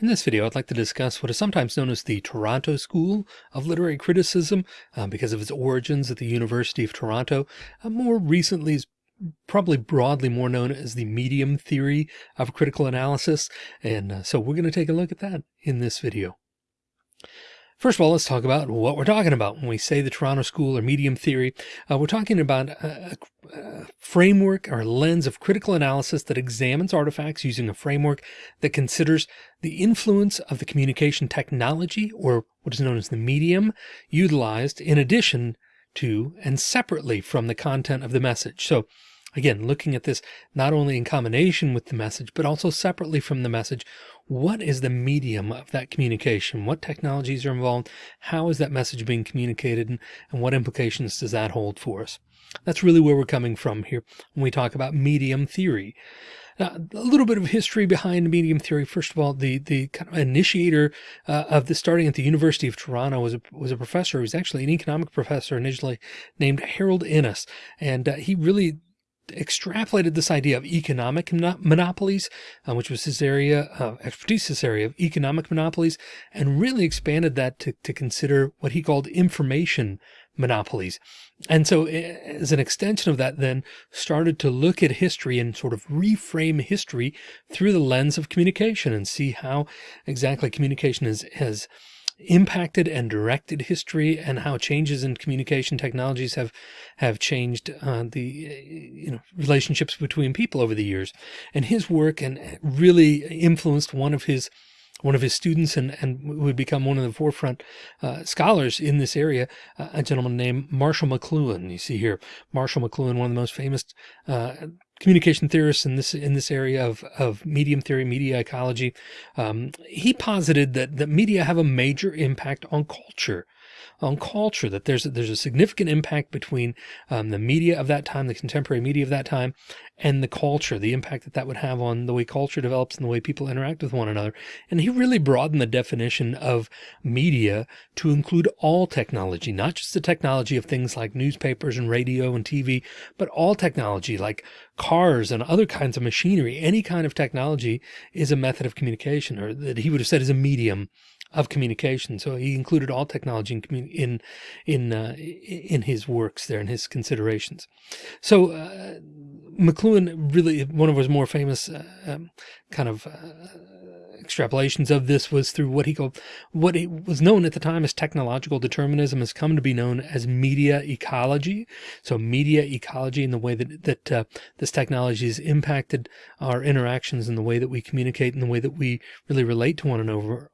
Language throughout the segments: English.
In this video, I'd like to discuss what is sometimes known as the Toronto School of Literary Criticism uh, because of its origins at the University of Toronto. Uh, more recently, is probably broadly more known as the medium theory of critical analysis. And uh, so we're going to take a look at that in this video. First of all, let's talk about what we're talking about when we say the Toronto School or medium theory. Uh, we're talking about a, a, framework or lens of critical analysis that examines artifacts using a framework that considers the influence of the communication technology or what is known as the medium utilized in addition to and separately from the content of the message. So Again, looking at this not only in combination with the message, but also separately from the message. What is the medium of that communication? What technologies are involved? How is that message being communicated? And, and what implications does that hold for us? That's really where we're coming from here when we talk about medium theory. Now, a little bit of history behind medium theory. First of all, the the kind of initiator uh, of the starting at the University of Toronto was a, was a professor. He was actually an economic professor initially named Harold Innis. And uh, he really extrapolated this idea of economic monopolies, uh, which was his area of expertise, this area of economic monopolies, and really expanded that to, to consider what he called information monopolies. And so as an extension of that, then started to look at history and sort of reframe history through the lens of communication and see how exactly communication is, has impacted and directed history and how changes in communication technologies have have changed uh, the you know relationships between people over the years. And his work and really influenced one of his one of his students and, and would become one of the forefront uh, scholars in this area, uh, a gentleman named Marshall McLuhan. You see here, Marshall McLuhan, one of the most famous uh, communication theorists in this in this area of, of medium theory, media ecology. Um, he posited that, that media have a major impact on culture on culture, that there's, there's a significant impact between um, the media of that time, the contemporary media of that time, and the culture, the impact that that would have on the way culture develops and the way people interact with one another. And he really broadened the definition of media to include all technology, not just the technology of things like newspapers and radio and TV, but all technology like cars and other kinds of machinery. Any kind of technology is a method of communication or that he would have said is a medium of communication. So he included all technology in in in, uh, in his works there in his considerations. So uh, McLuhan really one of his more famous uh, um, kind of uh, extrapolations of this was through what he called what was known at the time as technological determinism has come to be known as media ecology. So media ecology and the way that that uh, this technology has impacted our interactions and the way that we communicate and the way that we really relate to one another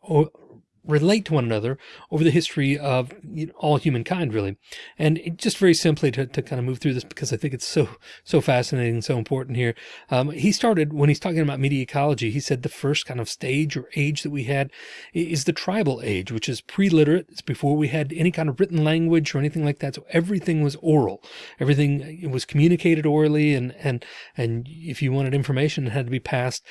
relate to one another over the history of you know, all humankind, really. And it, just very simply to, to kind of move through this because I think it's so, so fascinating so important here. Um, he started when he's talking about media ecology, he said the first kind of stage or age that we had is the tribal age, which is pre-literate. It's before we had any kind of written language or anything like that. So everything was oral. Everything was communicated orally. And, and, and if you wanted information, it had to be passed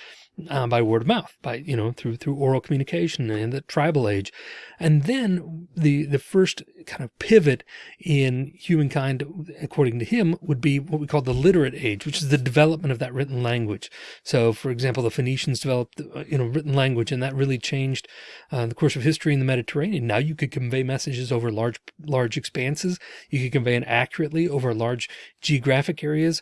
uh, by word of mouth, by, you know, through, through oral communication and the tribal age. And then the, the first kind of pivot in humankind, according to him, would be what we call the literate age, which is the development of that written language. So for example, the Phoenicians developed, uh, you know, written language and that really changed uh, the course of history in the Mediterranean. Now you could convey messages over large, large expanses. You could convey it accurately over large geographic areas.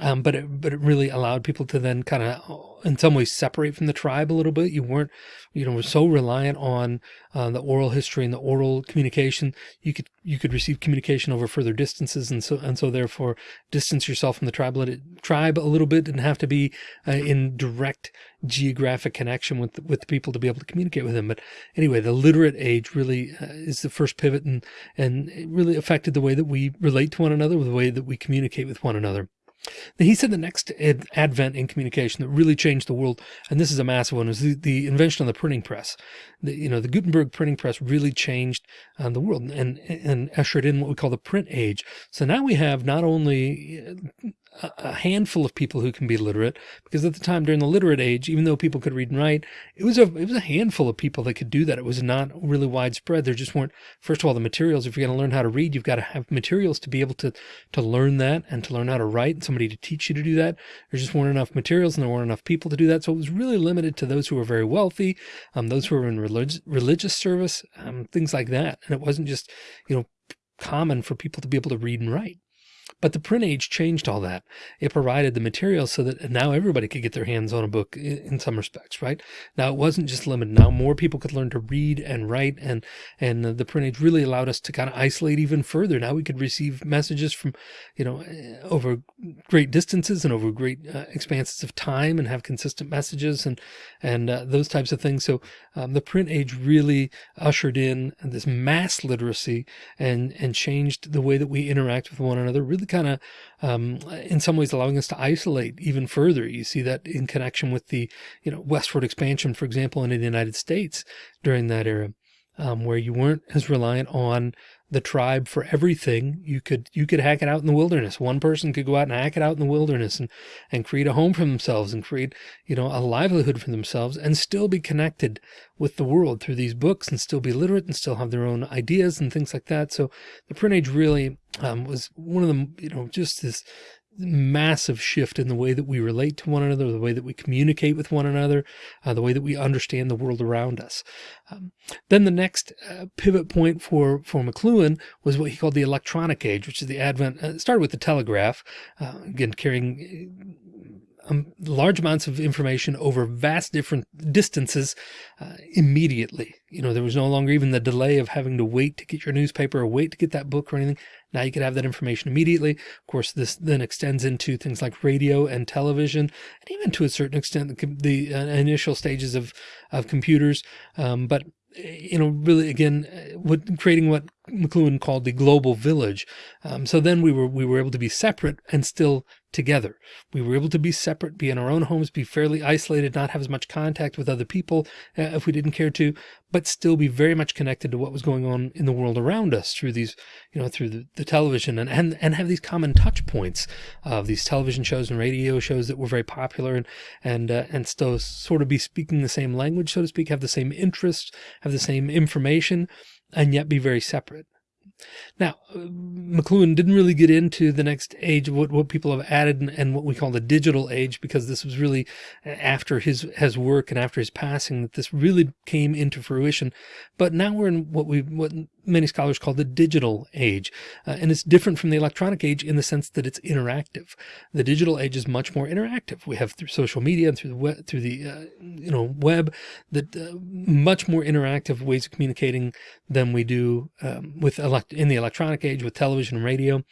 Um, but it, but it really allowed people to then kind of, in some ways, separate from the tribe a little bit. You weren't, you know, were so reliant on uh, the oral history and the oral communication. You could you could receive communication over further distances, and so and so therefore distance yourself from the tribe let it, tribe a little bit and have to be uh, in direct geographic connection with with the people to be able to communicate with them. But anyway, the literate age really uh, is the first pivot, and and it really affected the way that we relate to one another, the way that we communicate with one another. He said the next advent in communication that really changed the world, and this is a massive one, was the, the invention of the printing press. The, you know, the Gutenberg printing press really changed uh, the world and, and ushered in what we call the print age. So now we have not only a handful of people who can be literate because at the time during the literate age, even though people could read and write, it was a, it was a handful of people that could do that. It was not really widespread. There just weren't, first of all, the materials. If you're going to learn how to read, you've got to have materials to be able to, to learn that and to learn how to write and somebody to teach you to do that. There just weren't enough materials and there weren't enough people to do that. So it was really limited to those who were very wealthy, um, those who were in religious, religious service, um, things like that. And it wasn't just, you know, common for people to be able to read and write. But the print age changed all that. It provided the materials so that now everybody could get their hands on a book in, some respects, right? Now it wasn't just limited. Now more people could learn to read and write and, and the print age really allowed us to kind of isolate even further. Now we could receive messages from, you know, eh, over great distances and over great uh, expanses of time and have consistent messages and, and uh, those types of things. So um, the print age really ushered in this mass literacy and, and changed the way that we interact with one another really kind of, um, in some ways allowing us to isolate even further. You see that in connection with the, you know, westward expansion, for example, in the United States during that era, um, where you weren't as reliant on the tribe for everything. You could, you could hack it out in the wilderness. One person could go out and hack it out in the wilderness and, and create a home for themselves and create, you know, a livelihood for themselves and still be connected with the world through these books and still be literate and still have their own ideas and things like that. So the print age really um, was one of them, you know, just this massive shift in the way that we relate to one another, the way that we communicate with one another, uh, the way that we understand the world around us. Um, then the next uh, pivot point for, for McLuhan was what he called the electronic age, which is the advent, uh, started with the telegraph, uh, again, carrying um, large amounts of information over vast different distances uh, immediately. You know, there was no longer even the delay of having to wait to get your newspaper or wait to get that book or anything. Now you could have that information immediately. Of course, this then extends into things like radio and television, and even to a certain extent, the, the uh, initial stages of, of computers. Um, but you know, really again, uh, what creating what McLuhan called the global village. Um, so then we were, we were able to be separate and still together. We were able to be separate, be in our own homes, be fairly isolated, not have as much contact with other people uh, if we didn't care to, but still be very much connected to what was going on in the world around us through these, you know, through the, the television and, and, and have these common touch points of these television shows and radio shows that were very popular and, and, uh, and still sort of be speaking the same language, so to speak, have the same interests, have the same information, and yet be very separate. Now, uh, McLuhan didn't really get into the next age what, what people have added and, and, what we call the digital age, because this was really uh, after his, his work and after his passing that this really came into fruition. But now we're in what we, what many scholars call the digital age. Uh, and it's different from the electronic age in the sense that it's interactive. The digital age is much more interactive. We have through social media and through the web, through the, uh, you know, web that uh, much more interactive ways of communicating than we do um, with elect in the electronic age with television and radio.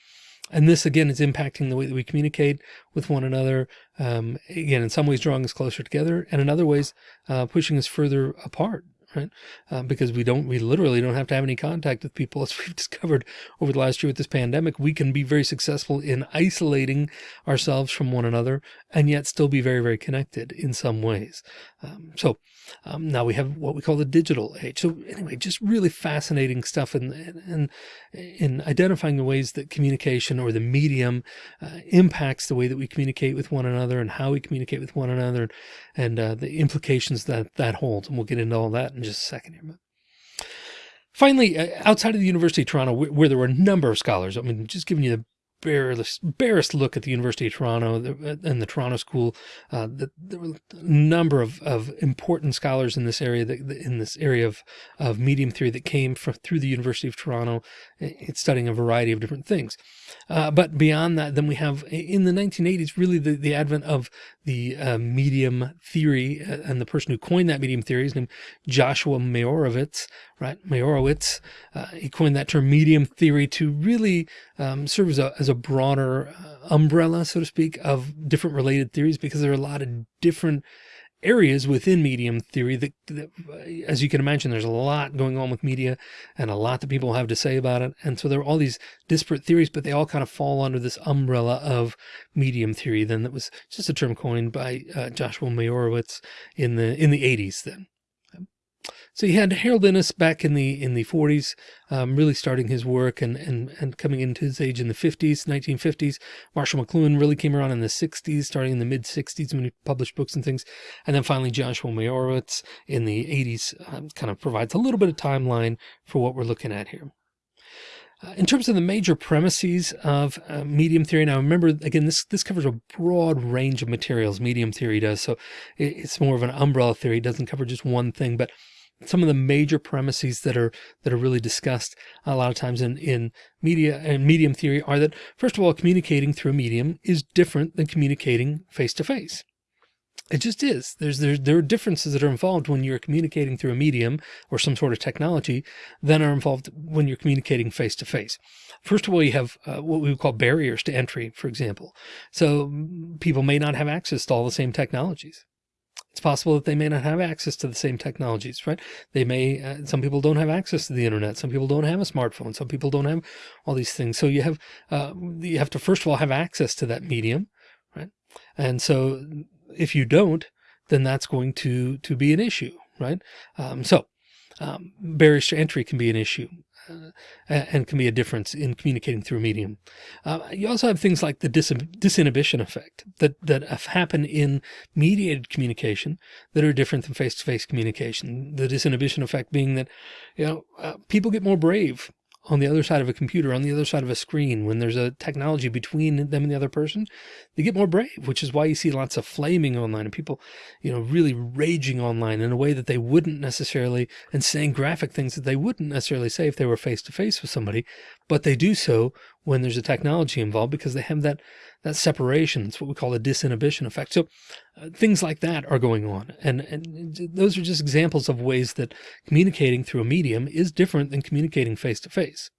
And this again is impacting the way that we communicate with one another. Um, again, in some ways drawing us closer together and in other ways, uh, pushing us further apart right? Um, because we don't, we literally don't have to have any contact with people as we've discovered over the last year with this pandemic. We can be very successful in isolating ourselves from one another and yet still be very, very connected in some ways. Um, so um, now we have what we call the digital age. So anyway, just really fascinating stuff in, in, in identifying the ways that communication or the medium uh, impacts the way that we communicate with one another and how we communicate with one another and uh, the implications that that holds. And we'll get into all that in just a second here. Finally, uh, outside of the University of Toronto, where, there were a number of scholars, I mean, just giving you the barest, barest look at the University of Toronto and the Toronto School. Uh, the, number of, of important scholars in this area, that, in this area of, of medium theory that came from through the University of Toronto, it's studying a variety of different things. Uh, but beyond that, then we have in the 1980s, really the, the advent of the uh, medium theory uh, and the person who coined that medium theory is named Joshua Meyrowitz, right? Meyrowitz, uh, he coined that term medium theory to really um, serve as a, as a broader uh, umbrella, so to speak, of different related theories because there are a lot of different areas within medium theory that, that, as you can imagine, there's a lot going on with media and a lot that people have to say about it. And so there are all these disparate theories, but they all kind of fall under this umbrella of medium theory. Then that was just a term coined by uh, Joshua Meyrowitz in the, in the eighties then. So you had Harold Innis back in the in the 40s, um, really starting his work and, and, and coming into his age in the 50s, 1950s. Marshall McLuhan really came around in the 60s, starting in the mid 60s when he published books and things. And then finally Joshua Meyrowitz in the 80s um, kind of provides a little bit of timeline for what we're looking at here. Uh, in terms of the major premises of uh, medium theory, now remember, again, this, this covers a broad range of materials, medium theory does. So it, it's more of an umbrella theory. It doesn't cover just one thing, but some of the major premises that are that are really discussed a lot of times in in media and medium theory are that first of all communicating through a medium is different than communicating face to face it just is. There's there, there are differences that are involved when you're communicating through a medium or some sort of technology than are involved when you're communicating face to face. First of all, you have uh, what we would call barriers to entry, for example. So people may not have access to all the same technologies. It's possible that they may not have access to the same technologies, right? They may, uh, some people don't have access to the internet. Some people don't have a smartphone. Some people don't have all these things. So you have, uh, you have to first of all have access to that medium, right? And so if you don't, then that's going to, to be an issue, right? Um, so um, barriers to entry can be an issue. Uh, and can be a difference in communicating through a medium. Uh, you also have things like the dis disinhibition effect that, that happen in mediated communication that are different than face-to-face -face communication. The disinhibition effect being that, you know, uh, people get more brave on the other side of a computer, on the other side of a screen, when there's a technology between them and the other person, they get more brave, which is why you see lots of flaming online and people, you know, really raging online in a way that they wouldn't necessarily and saying graphic things that they wouldn't necessarily say if they were face to face with somebody, but they do so when there's a technology involved because they have that, that separation. It's what we call the disinhibition effect. So uh, things like that are going on. And, and those are just examples of ways that communicating through a medium is different than communicating face to face.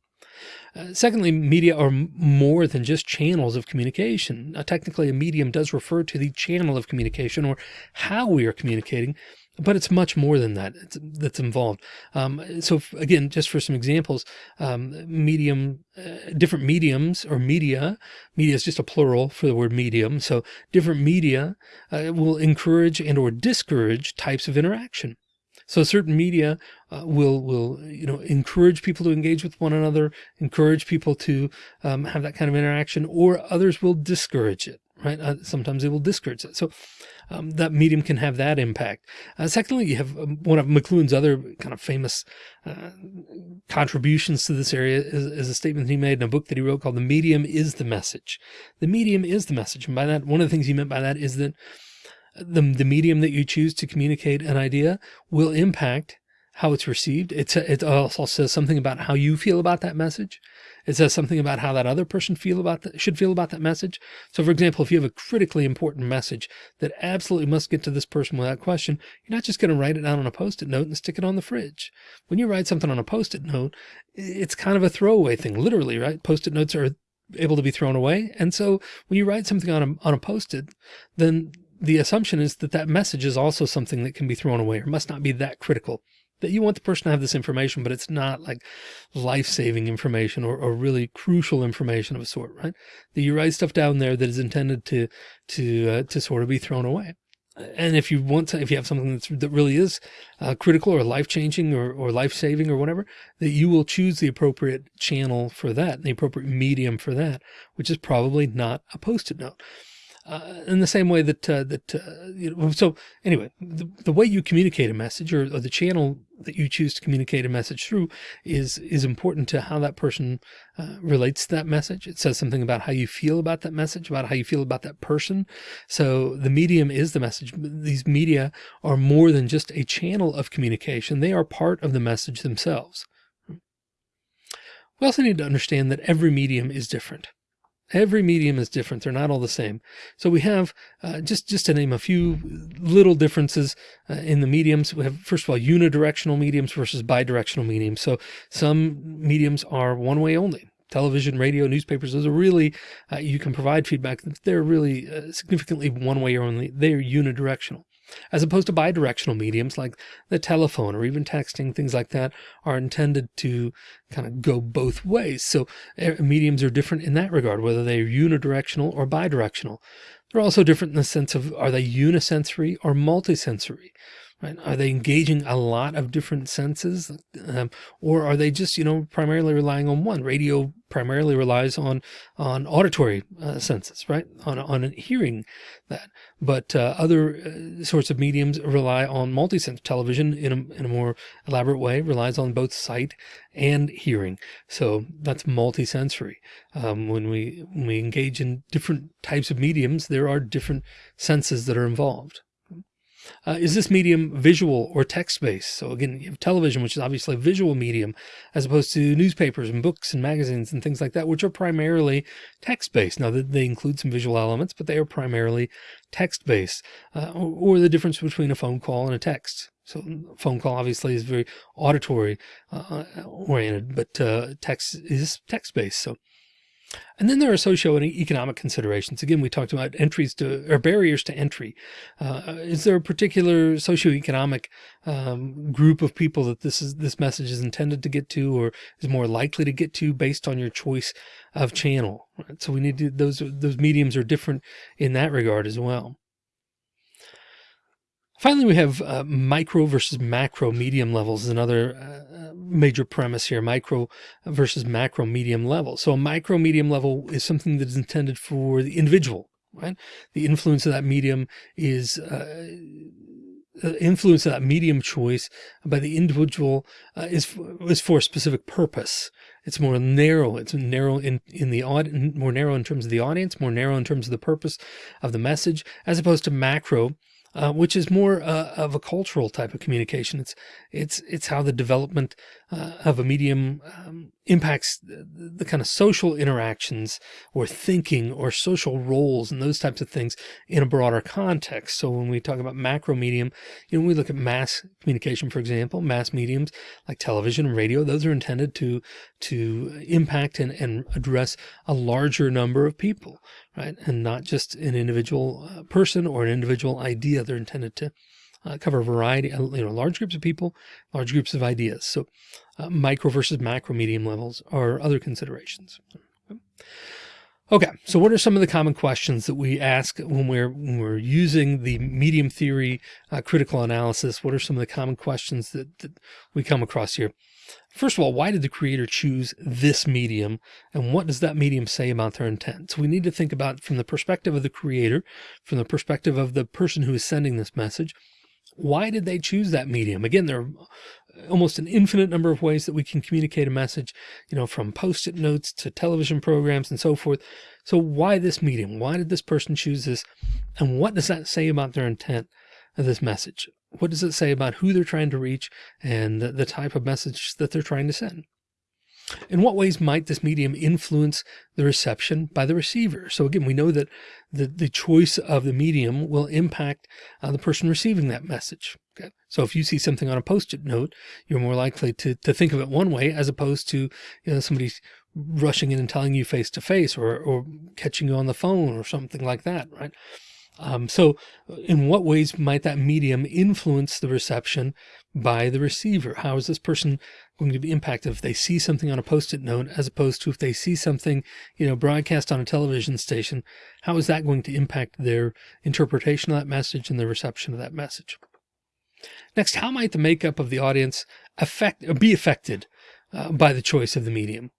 Uh, secondly, media are more than just channels of communication. Technically, a medium does refer to the channel of communication or how we are communicating, but it's much more than that it's, that's involved. Um, so again, just for some examples, um, medium, uh, different mediums or media, media is just a plural for the word medium. So different media uh, will encourage and or discourage types of interaction. So certain media uh, will, will, you know, encourage people to engage with one another, encourage people to um, have that kind of interaction, or others will discourage it, right? Uh, sometimes it will discourage it. So um, that medium can have that impact. Uh, secondly, you have um, one of McLuhan's other kind of famous uh, contributions to this area is, is, a statement he made in a book that he wrote called The Medium is the Message. The medium is the message. And by that, one of the things he meant by that is that the, the medium that you choose to communicate an idea will impact how it's received. It's it also says something about how you feel about that message. It says something about how that other person feel about should feel about that message. So for example, if you have a critically important message that absolutely must get to this person without question, you're not just going to write it down on a post-it note and stick it on the fridge. When you write something on a post-it note, it's kind of a throwaway thing, literally, right? Post-it notes are able to be thrown away. And so when you write something on a, on a post-it, then the assumption is that that message is also something that can be thrown away or must not be that critical that you want the person to have this information, but it's not like life-saving information or, or really crucial information of a sort, right? That you write stuff down there that is intended to, to, uh, to sort of be thrown away. And if you want to, if you have something that's, that really is uh, critical or life-changing or, or life-saving or whatever, that you will choose the appropriate channel for that, the appropriate medium for that, which is probably not a post-it note uh, in the same way that, uh, that, uh, you know, so anyway, the, the way you communicate a message or, or, the channel that you choose to communicate a message through is, is important to how that person uh, relates to that message. It says something about how you feel about that message, about how you feel about that person. So the medium is the message. These media are more than just a channel of communication. They are part of the message themselves. We also need to understand that every medium is different. Every medium is different. They're not all the same. So we have, uh, just, just to name a few little differences uh, in the mediums, we have, first of all, unidirectional mediums versus bidirectional mediums. So some mediums are one way only. Television, radio, newspapers, those are really, uh, you can provide feedback. They're really uh, significantly one way or only. They're unidirectional as opposed to bidirectional mediums like the telephone or even texting, things like that are intended to kind of go both ways. So eh, mediums are different in that regard, whether they're unidirectional or bidirectional. They're also different in the sense of, are they unisensory or multisensory? right? Are they engaging a lot of different senses um, or are they just, you know, primarily relying on one? Radio primarily relies on, on auditory uh, senses, right? On, on hearing that. But uh, other uh, sorts of mediums rely on multisense television in a, in a more elaborate way, relies on both sight and hearing. So that's multisensory. Um, when we, when we engage in different types of mediums, there are different senses that are involved. Uh, is this medium visual or text-based? So again, you have television, which is obviously a visual medium, as opposed to newspapers and books and magazines and things like that, which are primarily text-based. Now that they include some visual elements, but they are primarily text-based, uh, or, or, the difference between a phone call and a text. So phone call obviously is very auditory uh, oriented, but uh, text is text-based. So and then there are socio-economic considerations. Again, we talked about entries to or barriers to entry. Uh, is there a particular socioeconomic um, group of people that this is this message is intended to get to, or is more likely to get to based on your choice of channel? Right? So we need to those those mediums are different in that regard as well. Finally, we have uh, micro versus macro medium levels is another uh, major premise here, micro versus macro medium level. So a micro medium level is something that is intended for the individual, right? The influence of that medium is uh, influence of that medium choice by the individual uh, is, is for a specific purpose. It's more narrow. It's narrow in, in the more narrow in terms of the audience, more narrow in terms of the purpose of the message, as opposed to macro, uh, which is more uh, of a cultural type of communication. It's it's it's how the development uh, of a medium um, impacts the, the, kind of social interactions or thinking or social roles and those types of things in a broader context. So when we talk about macro medium, you know, we look at mass communication, for example, mass mediums like television and radio, those are intended to to impact and, and address a larger number of people, right? And not just an individual uh, person or an individual idea. They're intended to uh, cover a variety, uh, you know, large groups of people, large groups of ideas. So uh, micro versus macro medium levels are other considerations. Okay, so what are some of the common questions that we ask when we're when we're using the medium theory uh, critical analysis? What are some of the common questions that, that we come across here? First of all, why did the creator choose this medium and what does that medium say about their intent? So we need to think about from the perspective of the creator, from the perspective of the person who is sending this message, why did they choose that medium? Again, there are almost an infinite number of ways that we can communicate a message, you know, from post-it notes to television programs and so forth. So why this medium? Why did this person choose this? And what does that say about their intent of this message? What does it say about who they're trying to reach and the, the type of message that they're trying to send? In what ways might this medium influence the reception by the receiver? So again, we know that the, the choice of the medium will impact uh, the person receiving that message. Okay. So if you see something on a post-it note, you're more likely to, to think of it one way as opposed to, you know, somebody rushing in and telling you face to face or, or catching you on the phone or something like that. Right. Um, so in what ways might that medium influence the reception by the receiver? How is this person going to be impacted if they see something on a post-it note as opposed to if they see something, you know, broadcast on a television station? How is that going to impact their interpretation of that message and the reception of that message? Next, how might the makeup of the audience affect or be affected uh, by the choice of the medium?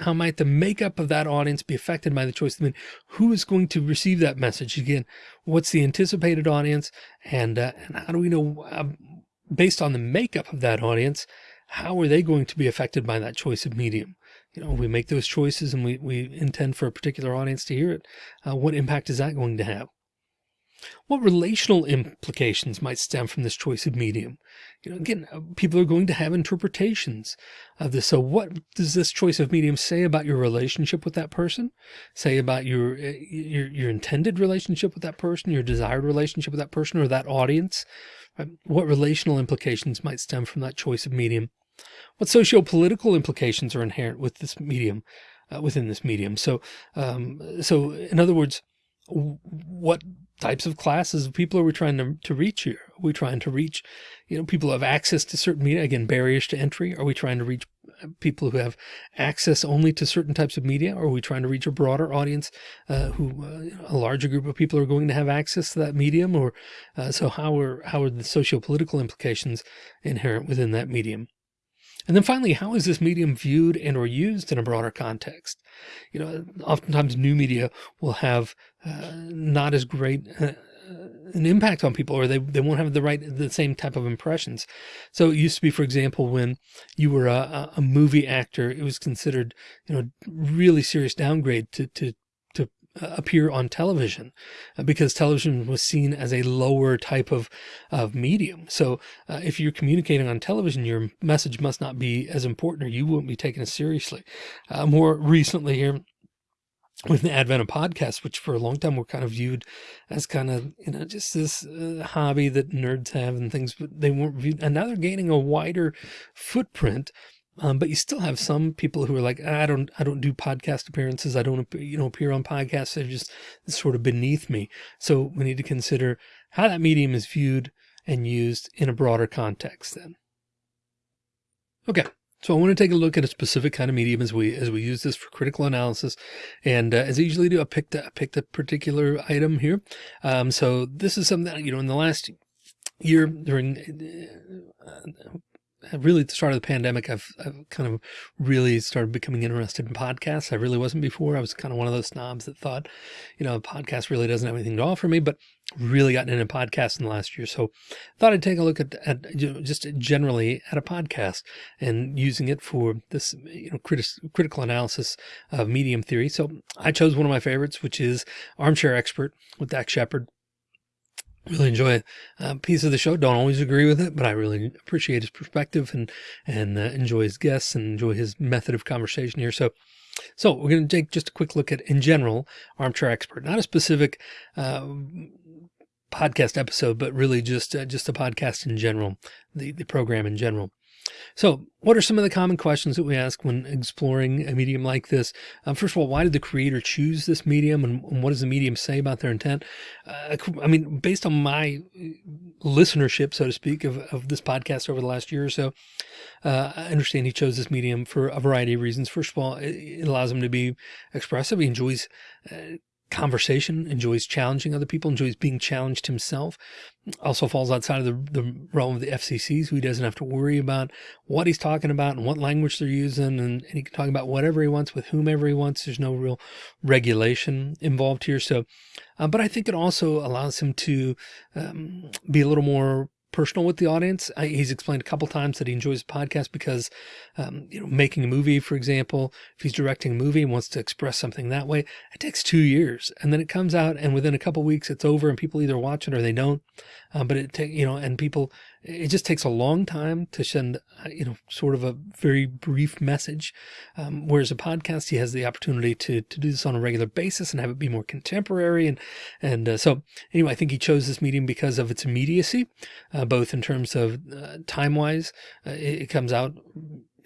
How might the makeup of that audience be affected by the choice of the medium? Who is going to receive that message? Again, what's the anticipated audience? And, uh, and how do we know, uh, based on the makeup of that audience, how are they going to be affected by that choice of medium? You know, we make those choices and we, we intend for a particular audience to hear it. Uh, what impact is that going to have? What relational implications might stem from this choice of medium? You know, again, uh, people are going to have interpretations of this. So what does this choice of medium say about your relationship with that person? Say about your, uh, your, your intended relationship with that person, your desired relationship with that person or that audience? What relational implications might stem from that choice of medium? What socio-political implications are inherent with this medium, uh, within this medium? So, um, so in other words, what types of classes of people are we trying to, to reach here? Are we trying to reach, you know, people who have access to certain media, again, barriers to entry? Are we trying to reach people who have access only to certain types of media? Are we trying to reach a broader audience uh, who uh, a larger group of people are going to have access to that medium? Or uh, so how are, how are the socio-political implications inherent within that medium? And then finally, how is this medium viewed and or used in a broader context? You know, oftentimes new media will have uh, not as great uh, an impact on people or they, they won't have the right the same type of impressions. So it used to be for example when you were a, a movie actor it was considered you know really serious downgrade to to to uh, appear on television uh, because television was seen as a lower type of of medium. So uh, if you're communicating on television your message must not be as important or you won't be taken as seriously. Uh, more recently here with the advent of podcasts, which for a long time were kind of viewed as kind of, you know, just this uh, hobby that nerds have and things, but they weren't viewed. And now they're gaining a wider footprint. Um, but you still have some people who are like, I don't, I don't do podcast appearances. I don't, you know, appear on podcasts. They're just sort of beneath me. So we need to consider how that medium is viewed and used in a broader context then. Okay. So I want to take a look at a specific kind of medium as we as we use this for critical analysis. And uh, as I usually do, I picked I picked a particular item here. Um, so this is something that, you know, in the last year during uh, really at the start of the pandemic, I've, I've, kind of really started becoming interested in podcasts. I really wasn't before. I was kind of one of those snobs that thought, you know, a podcast really doesn't have anything to offer me, but really gotten into podcasts in the last year. So thought I'd take a look at, at you know, just generally at a podcast and using it for this, you know, criti critical analysis of medium theory. So I chose one of my favorites, which is Armchair Expert with Dax Shepard really enjoy a piece of the show. Don't always agree with it, but I really appreciate his perspective and, and uh, enjoy his guests and enjoy his method of conversation here. So, so we're going to take just a quick look at in general, armchair expert, not a specific, uh, podcast episode, but really just, uh, just a podcast in general, the, the program in general. So what are some of the common questions that we ask when exploring a medium like this? Um, first of all, why did the creator choose this medium and, and what does the medium say about their intent? Uh, I mean, based on my listenership, so to speak, of, of this podcast over the last year or so, uh, I understand he chose this medium for a variety of reasons. First of all, it, it allows him to be expressive. He enjoys uh, conversation, enjoys challenging other people, enjoys being challenged himself. Also falls outside of the, the realm of the FCC, so he doesn't have to worry about what he's talking about and what language they're using. And, and he can talk about whatever he wants with whomever he wants. There's no real regulation involved here. So, uh, but I think it also allows him to um, be a little more personal with the audience. I, he's explained a couple times that he enjoys the podcast because, um, you know, making a movie, for example, if he's directing a movie and wants to express something that way, it takes two years and then it comes out and within a couple weeks it's over and people either watch it or they don't. Um, but it take, you know, and people, it just takes a long time to send, uh, you know, sort of a very brief message. Um, whereas a podcast, he has the opportunity to, to do this on a regular basis and have it be more contemporary. And, and uh, so anyway, I think he chose this medium because of its immediacy, uh, both in terms of uh, time wise, uh, it, it comes out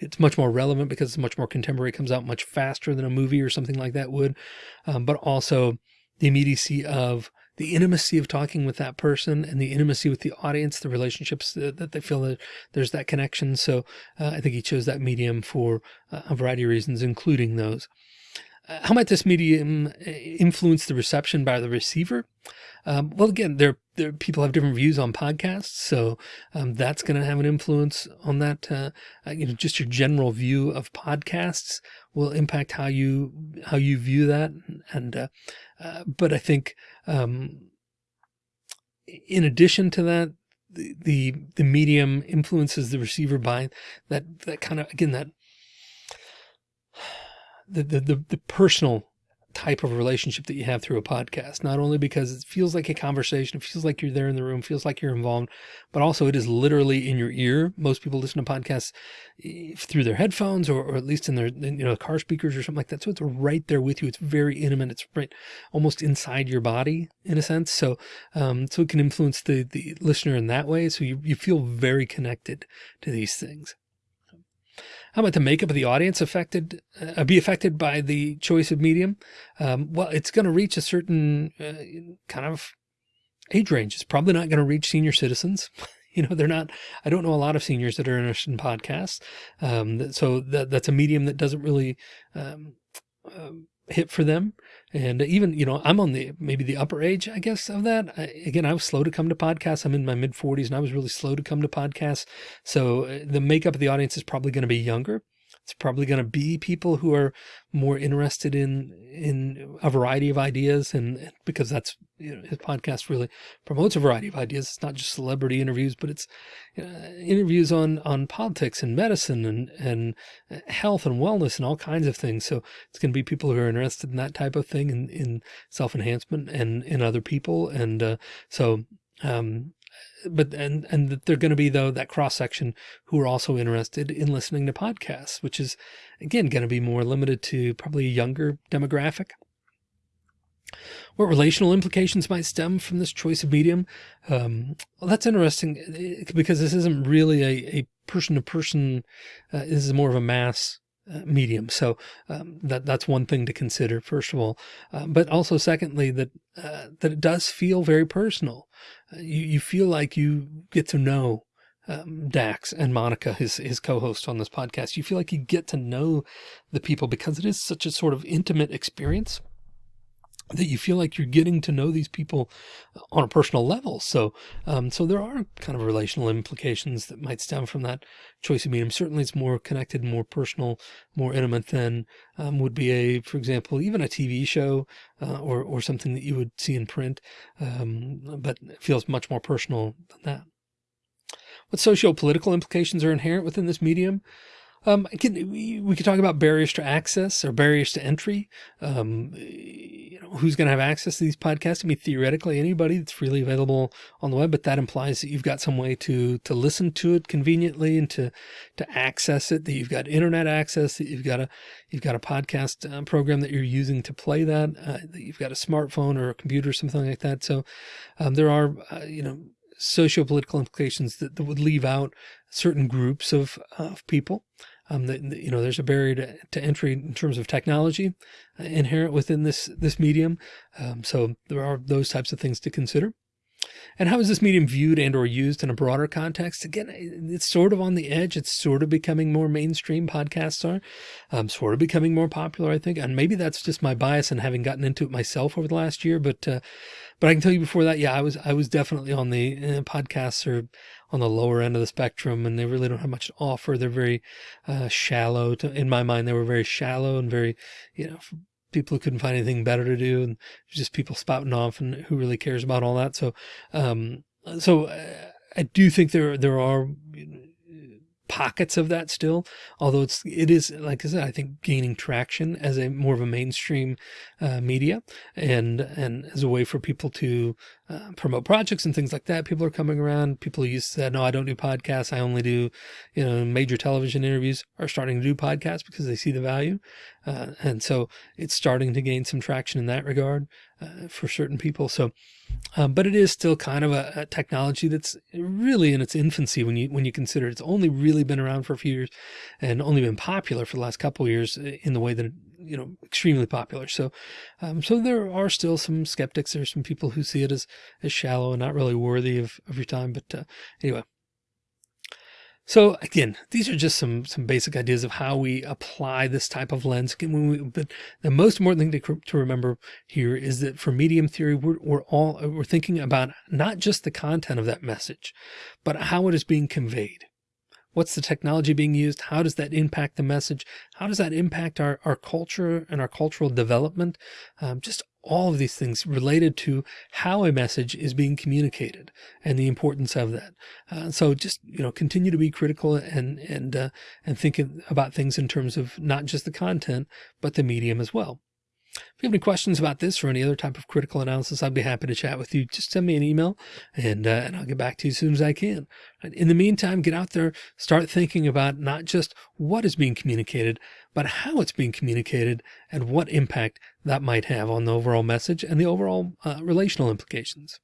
it's much more relevant because it's much more contemporary. It comes out much faster than a movie or something like that would. Um, but also the immediacy of the intimacy of talking with that person and the intimacy with the audience, the relationships that, that they feel that there's that connection. So uh, I think he chose that medium for uh, a variety of reasons, including those. Uh, how might this medium uh, influence the reception by the receiver? Um, well, again, there, there people have different views on podcasts, so um, that's going to have an influence on that. Uh, uh, you know, just your general view of podcasts will impact how you how you view that. And uh, uh, but I think um, in addition to that, the, the the medium influences the receiver by that that kind of again that the the the, the personal type of relationship that you have through a podcast, not only because it feels like a conversation, it feels like you're there in the room, feels like you're involved, but also it is literally in your ear. Most people listen to podcasts eh, through their headphones or, or at least in their, you know, car speakers or something like that. So it's right there with you. It's very intimate. It's right almost inside your body in a sense. So, um, so it can influence the, the listener in that way. So you, you feel very connected to these things. How about the makeup of the audience affected, uh, be affected by the choice of medium? Um, well, it's going to reach a certain uh, kind of age range. It's probably not going to reach senior citizens. you know, they're not, I don't know a lot of seniors that are interested in podcasts. Um, so that, that's a medium that doesn't really, um, um, hit for them. And even, you know, I'm on the, maybe the upper age, I guess, of that. I, again, I was slow to come to podcasts. I'm in my mid forties and I was really slow to come to podcasts. So uh, the makeup of the audience is probably going to be younger. It's probably going to be people who are more interested in in a variety of ideas, and because that's you know, his podcast really promotes a variety of ideas. It's not just celebrity interviews, but it's uh, interviews on on politics and medicine and and health and wellness and all kinds of things. So it's going to be people who are interested in that type of thing, in in self enhancement and in other people, and uh, so um, but and and they're going to be though that cross section who are also interested in listening to podcasts, which is again going to be more limited to probably a younger demographic. What relational implications might stem from this choice of medium? Um, well, that's interesting eh, because this isn't really a, a person to person. Uh, this is more of a mass uh, medium. So um, that that's one thing to consider, first of all. Uh, but also, secondly, that uh, that it does feel very personal. Uh, you you feel like you get to know um, Dax and Monica, his his co-host on this podcast. You feel like you get to know the people because it is such a sort of intimate experience that you feel like you're getting to know these people on a personal level. So, um, so there are kind of relational implications that might stem from that choice of medium. Certainly it's more connected, more personal, more intimate than, um, would be a, for example, even a TV show, uh, or, or something that you would see in print. Um, but it feels much more personal than that. What socio-political implications are inherent within this medium? Um, can, we, could talk about barriers to access or barriers to entry. Um, you know, who's going to have access to these podcasts? I mean, theoretically, anybody that's freely available on the web, but that implies that you've got some way to to listen to it conveniently and to to access it. That you've got internet access. That you've got a you've got a podcast uh, program that you're using to play that. Uh, that you've got a smartphone or a computer, or something like that. So um, there are, uh, you know socio-political implications that, that would leave out certain groups of, of people. Um, you know, there's a barrier to, to entry in terms of technology uh, inherent within this, this medium. Um, so there are those types of things to consider. And how is this medium viewed and or used in a broader context? Again, it's sort of on the edge. It's sort of becoming more mainstream podcasts are um, sort of becoming more popular, I think. And maybe that's just my bias and having gotten into it myself over the last year. But, uh, but I can tell you before that, yeah, I was, I was definitely on the uh, podcasts or on the lower end of the spectrum and they really don't have much to offer. They're very, uh, shallow to, in my mind, they were very shallow and very, you know, people who couldn't find anything better to do and just people spouting off and who really cares about all that. So, um, so uh, I do think there, there are pockets of that still, although it's, it is, like I said, I think gaining traction as a more of a mainstream uh, media and, and as a way for people to uh, promote projects and things like that. People are coming around. People used to say, no, I don't do podcasts. I only do, you know, major television interviews are starting to do podcasts because they see the value. Uh, and so it's starting to gain some traction in that regard uh, for certain people. So, um, but it is still kind of a, a, technology that's really in its infancy when you when you consider it's only really been around for a few years and only been popular for the last couple years in the way that you know extremely popular. So, um, so there are still some skeptics. There's some people who see it as as shallow and not really worthy of of your time. But uh, anyway, so again, these are just some some basic ideas of how we apply this type of lens. Again, we, but the most important thing to, to remember here is that for medium theory, we're, we're all we're thinking about not just the content of that message, but how it is being conveyed. What's the technology being used? How does that impact the message? How does that impact our, our culture and our cultural development? Um, just all of these things related to how a message is being communicated and the importance of that. Uh, so just, you know, continue to be critical and, and, uh, and thinking about things in terms of not just the content, but the medium as well. If you have any questions about this or any other type of critical analysis, I'd be happy to chat with you. Just send me an email and, uh, and I'll get back to you as soon as I can. In the meantime, get out there, start thinking about not just what is being communicated, but how it's being communicated and what impact that might have on the overall message and the overall uh, relational implications.